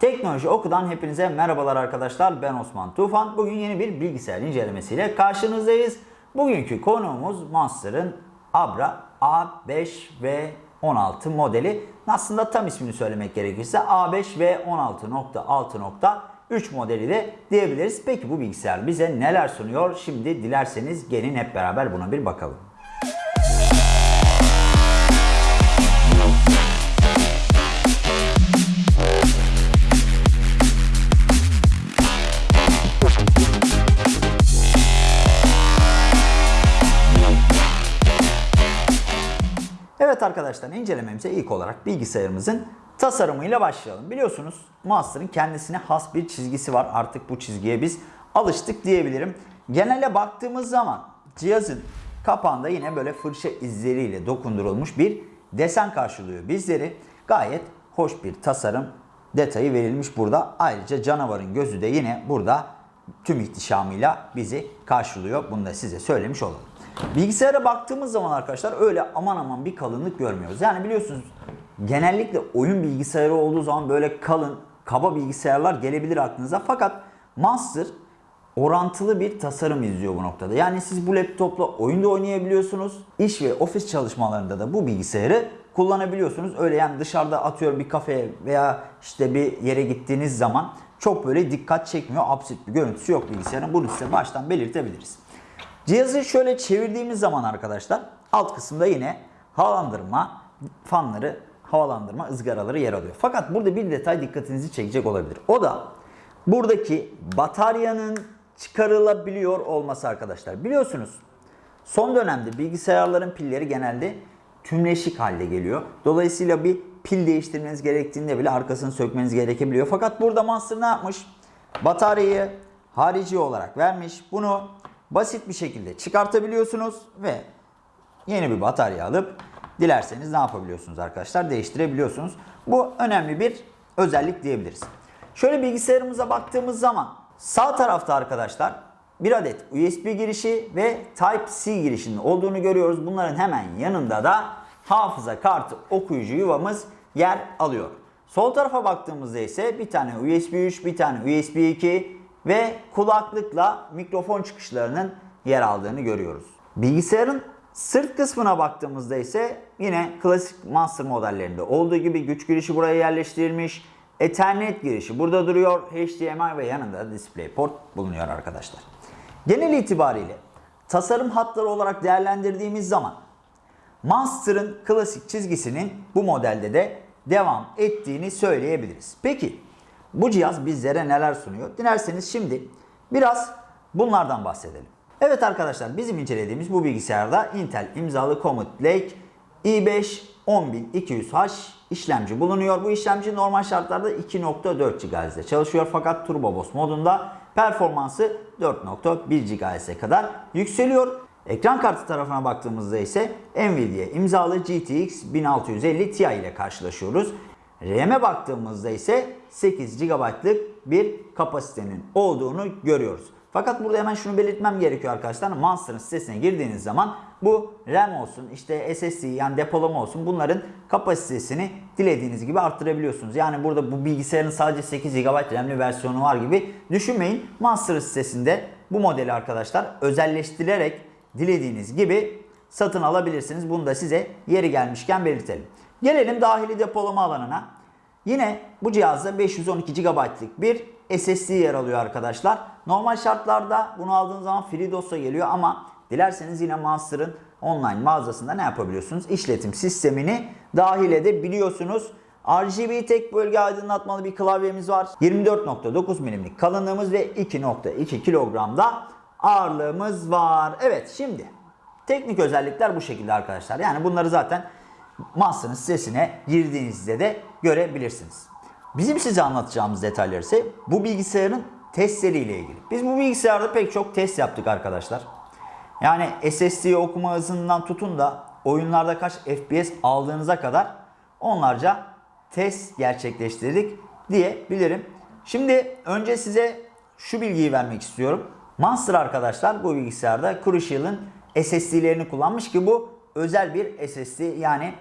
Teknoloji Oku'dan hepinize merhabalar arkadaşlar. Ben Osman Tufan. Bugün yeni bir bilgisayar incelemesiyle karşınızdayız. Bugünkü konuğumuz Monster'ın Abra A5 ve 16 modeli. Aslında tam ismini söylemek gerekirse A5 ve 16.6.3 modeli de diyebiliriz. Peki bu bilgisayar bize neler sunuyor? Şimdi dilerseniz gelin hep beraber buna bir bakalım. Evet arkadaşlar incelememize ilk olarak bilgisayarımızın tasarımıyla başlayalım. Biliyorsunuz Monster'ın kendisine has bir çizgisi var. Artık bu çizgiye biz alıştık diyebilirim. Genele baktığımız zaman cihazın kapağında yine böyle fırça izleriyle dokundurulmuş bir desen karşılıyor bizleri. Gayet hoş bir tasarım detayı verilmiş burada. Ayrıca canavarın gözü de yine burada tüm ihtişamıyla bizi karşılıyor. Bunu da size söylemiş olalım. Bilgisayara baktığımız zaman arkadaşlar öyle aman aman bir kalınlık görmüyoruz. Yani biliyorsunuz genellikle oyun bilgisayarı olduğu zaman böyle kalın, kaba bilgisayarlar gelebilir aklınıza. Fakat Monster orantılı bir tasarım izliyor bu noktada. Yani siz bu laptopla oyunda oynayabiliyorsunuz. İş ve ofis çalışmalarında da bu bilgisayarı kullanabiliyorsunuz. Öyle yani dışarıda atıyorum bir kafeye veya işte bir yere gittiğiniz zaman çok böyle dikkat çekmiyor. Absürt bir görüntüsü yok bilgisayarın. Bunu size baştan belirtebiliriz. Cihazı şöyle çevirdiğimiz zaman arkadaşlar alt kısımda yine havalandırma fanları, havalandırma ızgaraları yer alıyor. Fakat burada bir detay dikkatinizi çekecek olabilir. O da buradaki bataryanın çıkarılabiliyor olması arkadaşlar. Biliyorsunuz son dönemde bilgisayarların pilleri genelde tümleşik halde geliyor. Dolayısıyla bir pil değiştirmeniz gerektiğinde bile arkasını sökmeniz gerekebiliyor. Fakat burada Monster ne yapmış? Bataryayı harici olarak vermiş. Bunu basit bir şekilde çıkartabiliyorsunuz ve yeni bir batarya alıp dilerseniz ne yapabiliyorsunuz arkadaşlar? Değiştirebiliyorsunuz. Bu önemli bir özellik diyebiliriz. Şöyle bilgisayarımıza baktığımız zaman sağ tarafta arkadaşlar bir adet USB girişi ve Type-C girişinin olduğunu görüyoruz. Bunların hemen yanında da hafıza kartı okuyucu yuvamız yer alıyor. Sol tarafa baktığımızda ise bir tane USB 3, bir tane USB 2 ve kulaklıkla mikrofon çıkışlarının yer aldığını görüyoruz. Bilgisayarın sırt kısmına baktığımızda ise yine klasik Monster modellerinde olduğu gibi güç girişi buraya yerleştirilmiş. Ethernet girişi burada duruyor. HDMI ve yanında DisplayPort bulunuyor arkadaşlar. Genel itibariyle tasarım hatları olarak değerlendirdiğimiz zaman Monster'ın klasik çizgisinin bu modelde de devam ettiğini söyleyebiliriz. Peki bu cihaz bizlere neler sunuyor? Dilerseniz şimdi biraz bunlardan bahsedelim. Evet arkadaşlar bizim incelediğimiz bu bilgisayarda Intel imzalı Comet Lake i5 10200H işlemci bulunuyor. Bu işlemci normal şartlarda 2.4 GHz'de çalışıyor fakat Turbo Boost modunda performansı 4.1 GHz'e kadar yükseliyor. Ekran kartı tarafına baktığımızda ise Nvidia imzalı GTX 1650 Ti ile karşılaşıyoruz. RAM'e baktığımızda ise 8 GB'lık bir kapasitenin olduğunu görüyoruz. Fakat burada hemen şunu belirtmem gerekiyor arkadaşlar. Monster'ın sitesine girdiğiniz zaman bu RAM olsun, işte SSD yani depolama olsun bunların kapasitesini dilediğiniz gibi arttırabiliyorsunuz. Yani burada bu bilgisayarın sadece 8 GB RAM'li versiyonu var gibi düşünmeyin. Monster sitesinde bu modeli arkadaşlar özelleştirerek dilediğiniz gibi satın alabilirsiniz. Bunu da size yeri gelmişken belirtelim. Gelelim dahili depolama alanına. Yine bu cihazda 512 GB'lık bir SSD yer alıyor arkadaşlar. Normal şartlarda bunu aldığınız zaman FreeDOS'a geliyor ama dilerseniz yine Monster'ın online mağazasında ne yapabiliyorsunuz? İşletim sistemini dahil edebiliyorsunuz. RGB tek bölge aydınlatmalı bir klavyemiz var. 24.9 milimlik kalınlığımız ve 2.2 kilogramda ağırlığımız var. Evet şimdi teknik özellikler bu şekilde arkadaşlar. Yani bunları zaten Monster'ın sitesine girdiğinizde de görebilirsiniz. Bizim size anlatacağımız detaylar ise bu bilgisayarın testleriyle ilgili. Biz bu bilgisayarda pek çok test yaptık arkadaşlar. Yani SSD okuma hızından tutun da oyunlarda kaç FPS aldığınıza kadar onlarca test gerçekleştirdik diyebilirim. Şimdi önce size şu bilgiyi vermek istiyorum. Monster arkadaşlar bu bilgisayarda Crucial'ın SSD'lerini kullanmış ki bu özel bir SSD yani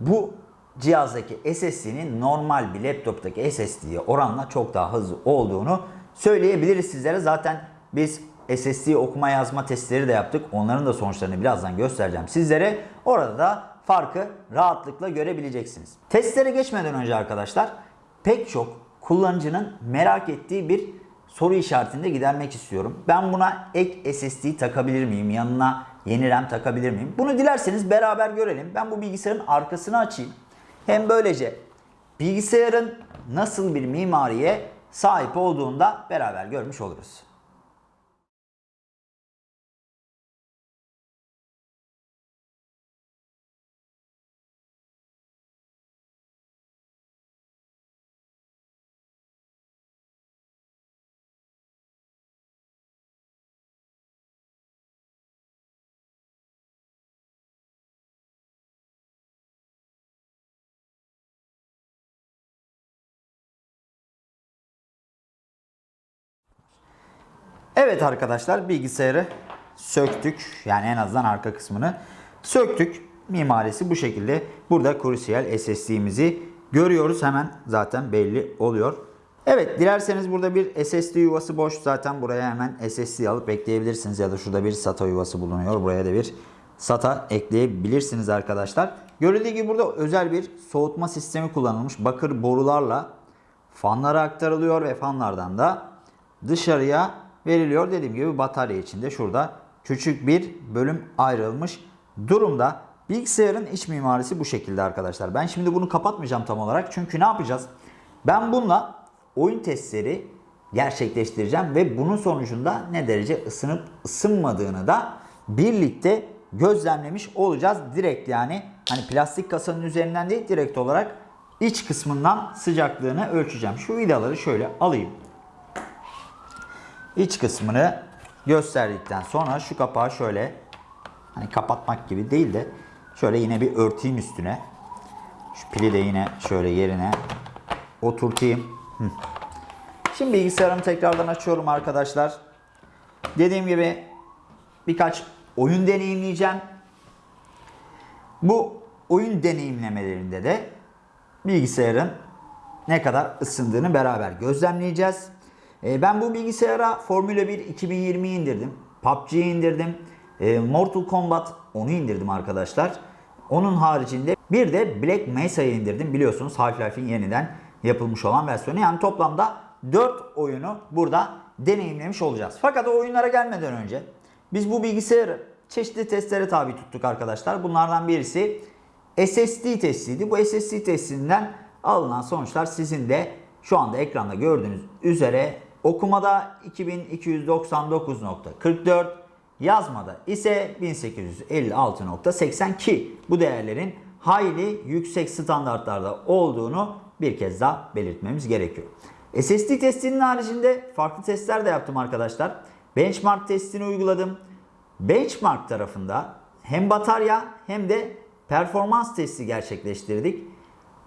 bu cihazdaki SSD'nin normal bir laptoptaki SSD'ye oranla çok daha hızlı olduğunu söyleyebiliriz sizlere. Zaten biz SSD okuma yazma testleri de yaptık. Onların da sonuçlarını birazdan göstereceğim sizlere. Orada da farkı rahatlıkla görebileceksiniz. Testlere geçmeden önce arkadaşlar pek çok kullanıcının merak ettiği bir soru işaretini de gidermek istiyorum. Ben buna ek SSD takabilir miyim? Yanına yeni RAM takabilir miyim? Bunu dilerseniz beraber görelim. Ben bu bilgisayarın arkasını açayım. Hem böylece bilgisayarın nasıl bir mimariye sahip olduğunu da beraber görmüş oluruz. Evet arkadaşlar bilgisayarı söktük. Yani en azından arka kısmını söktük. Mimarisi bu şekilde. Burada Crucial SSD'mizi görüyoruz. Hemen zaten belli oluyor. Evet dilerseniz burada bir SSD yuvası boş. Zaten buraya hemen SSD alıp ekleyebilirsiniz. Ya da şurada bir SATA yuvası bulunuyor. Buraya da bir SATA ekleyebilirsiniz arkadaşlar. Görüldüğü gibi burada özel bir soğutma sistemi kullanılmış. Bakır borularla fanlara aktarılıyor ve fanlardan da dışarıya veriliyor. Dediğim gibi batarya içinde şurada küçük bir bölüm ayrılmış durumda. Bilgisayarın iç mimarisi bu şekilde arkadaşlar. Ben şimdi bunu kapatmayacağım tam olarak. Çünkü ne yapacağız? Ben bununla oyun testleri gerçekleştireceğim ve bunun sonucunda ne derece ısınıp ısınmadığını da birlikte gözlemlemiş olacağız. Direkt yani hani plastik kasanın üzerinden değil direkt olarak iç kısmından sıcaklığını ölçeceğim. Şu vidaları şöyle alayım iç kısmını gösterdikten sonra şu kapağı şöyle hani kapatmak gibi değil de şöyle yine bir örteyim üstüne. Şu pili de yine şöyle yerine oturtayım. Şimdi bilgisayarımı tekrardan açıyorum arkadaşlar. Dediğim gibi birkaç oyun deneyimleyeceğim. Bu oyun deneyimlemelerinde de bilgisayarın ne kadar ısındığını beraber gözlemleyeceğiz. E, ben bu bilgisayara Formula 1 2020 indirdim. PUBG'yi indirdim. E, Mortal Kombat onu indirdim arkadaşlar. Onun haricinde bir de Black Mesa'yı indirdim. Biliyorsunuz Half-Life'in yeniden yapılmış olan versiyonu. Yani toplamda 4 oyunu burada deneyimlemiş olacağız. Fakat o oyunlara gelmeden önce biz bu bilgisayarı çeşitli testlere tabi tuttuk arkadaşlar. Bunlardan birisi SSD testiydi. Bu SSD testinden alınan sonuçlar sizin de şu anda ekranda gördüğünüz üzere Okumada 2299.44, yazmada ise 1856.82 bu değerlerin hayli yüksek standartlarda olduğunu bir kez daha belirtmemiz gerekiyor. SSD testinin haricinde farklı testler de yaptım arkadaşlar. Benchmark testini uyguladım. Benchmark tarafında hem batarya hem de performans testi gerçekleştirdik.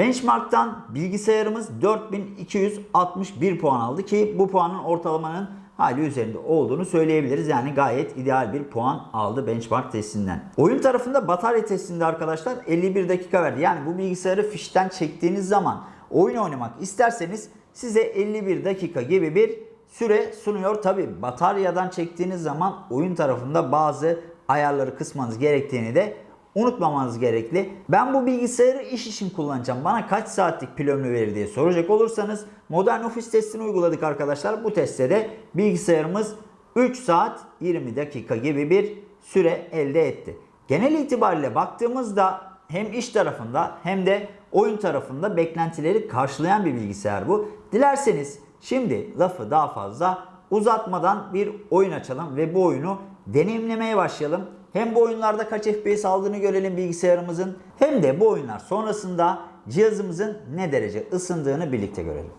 Benchmark'tan bilgisayarımız 4261 puan aldı ki bu puanın ortalamanın hali üzerinde olduğunu söyleyebiliriz. Yani gayet ideal bir puan aldı benchmark testinden. Oyun tarafında batarya testinde arkadaşlar 51 dakika verdi. Yani bu bilgisayarı fişten çektiğiniz zaman oyun oynamak isterseniz size 51 dakika gibi bir süre sunuyor. Tabi bataryadan çektiğiniz zaman oyun tarafında bazı ayarları kısmanız gerektiğini de unutmamanız gerekli. Ben bu bilgisayarı iş için kullanacağım. Bana kaç saatlik pil ömrü verir diye soracak olursanız modern ofis testini uyguladık arkadaşlar. Bu testte de bilgisayarımız 3 saat 20 dakika gibi bir süre elde etti. Genel itibariyle baktığımızda hem iş tarafında hem de oyun tarafında beklentileri karşılayan bir bilgisayar bu. Dilerseniz şimdi lafı daha fazla uzatmadan bir oyun açalım ve bu oyunu deneyimlemeye başlayalım. Hem bu oyunlarda kaç FPS aldığını görelim bilgisayarımızın hem de bu oyunlar sonrasında cihazımızın ne derece ısındığını birlikte görelim.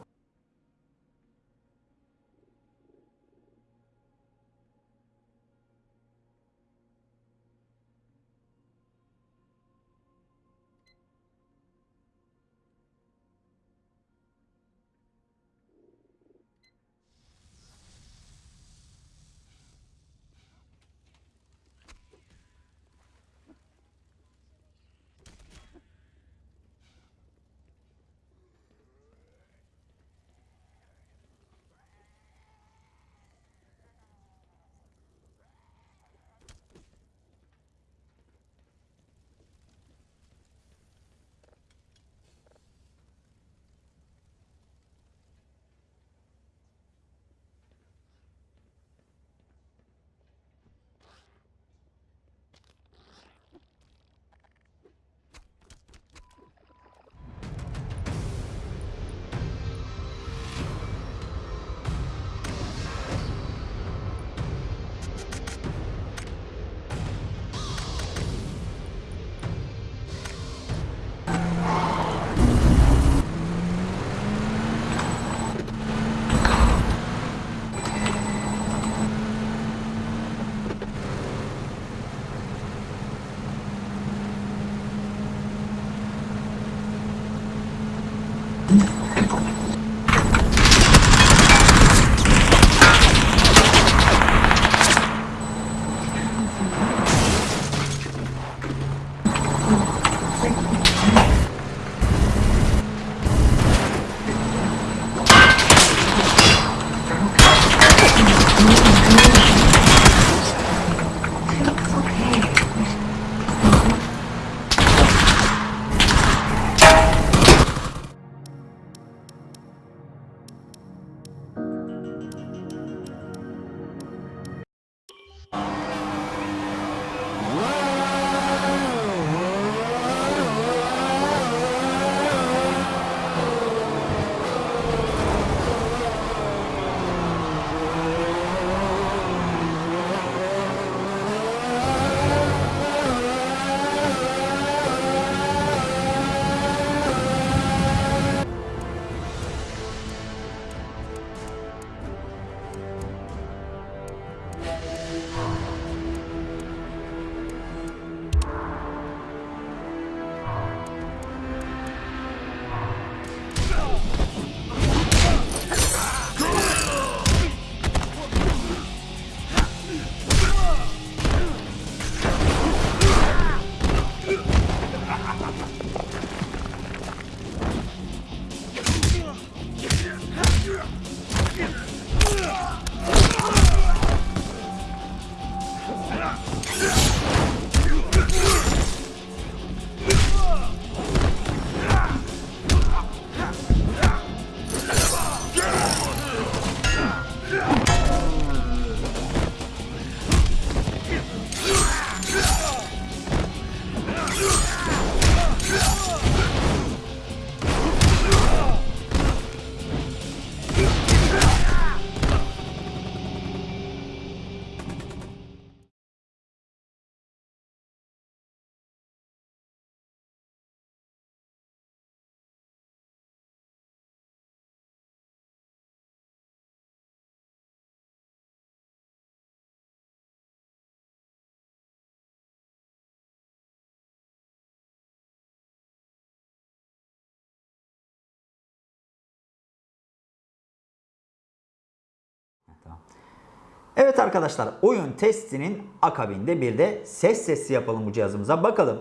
Evet arkadaşlar oyun testinin akabinde bir de ses testi yapalım bu cihazımıza. Bakalım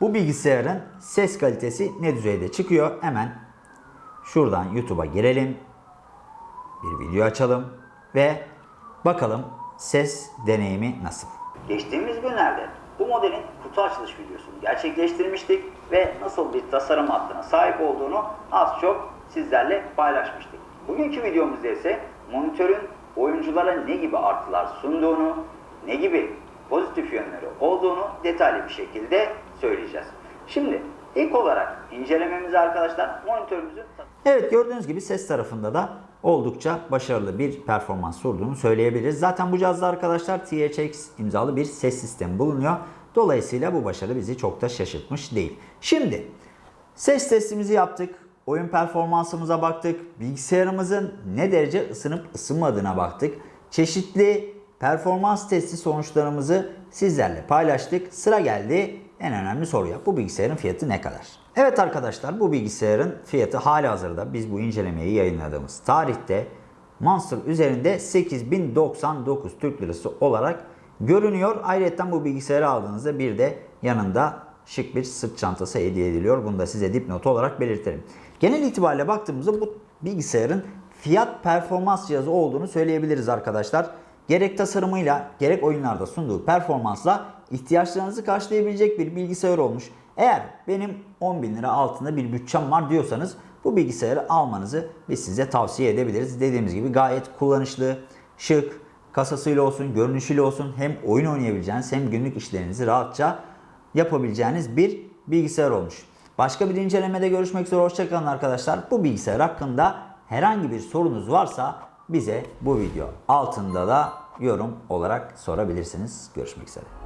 bu bilgisayarın ses kalitesi ne düzeyde çıkıyor. Hemen şuradan YouTube'a girelim. Bir video açalım ve bakalım ses deneyimi nasıl. Geçtiğimiz günlerde bu modelin kutu açılış videosunu gerçekleştirmiştik ve nasıl bir tasarım hattına sahip olduğunu az çok sizlerle paylaşmıştık. Bugünkü videomuzda ise monitörün oyunculara ne gibi artılar sunduğunu, ne gibi pozitif yönleri olduğunu detaylı bir şekilde söyleyeceğiz. Şimdi ilk olarak incelememizi arkadaşlar monitörümüzün Evet gördüğünüz gibi ses tarafında da oldukça başarılı bir performans sunduğunu söyleyebiliriz. Zaten bu cihazda arkadaşlar THX imzalı bir ses sistemi bulunuyor. Dolayısıyla bu başarı bizi çok da şaşırtmış değil. Şimdi ses testimizi yaptık. Oyun performansımıza baktık. Bilgisayarımızın ne derece ısınıp ısınmadığına baktık. Çeşitli performans testi sonuçlarımızı sizlerle paylaştık. Sıra geldi en önemli soruya. Bu bilgisayarın fiyatı ne kadar? Evet arkadaşlar bu bilgisayarın fiyatı hali hazırda biz bu incelemeyi yayınladığımız tarihte Monster üzerinde 8099 Türk Lirası olarak görünüyor. Ayrıca bu bilgisayarı aldığınızda bir de yanında şık bir sırt çantası hediye ediliyor. Bunu da size dipnot olarak belirtelim. Genel itibariyle baktığımızda bu bilgisayarın fiyat performans cihazı olduğunu söyleyebiliriz arkadaşlar. Gerek tasarımıyla gerek oyunlarda sunduğu performansla ihtiyaçlarınızı karşılayabilecek bir bilgisayar olmuş. Eğer benim 10 bin lira altında bir bütçem var diyorsanız bu bilgisayarı almanızı biz size tavsiye edebiliriz. Dediğimiz gibi gayet kullanışlı, şık, kasasıyla olsun, görünüşüyle olsun hem oyun oynayabileceğiniz hem günlük işlerinizi rahatça yapabileceğiniz bir bilgisayar olmuş. Başka bir incelemede görüşmek üzere. Hoşçakalın arkadaşlar. Bu bilgisayar hakkında herhangi bir sorunuz varsa bize bu video altında da yorum olarak sorabilirsiniz. Görüşmek üzere.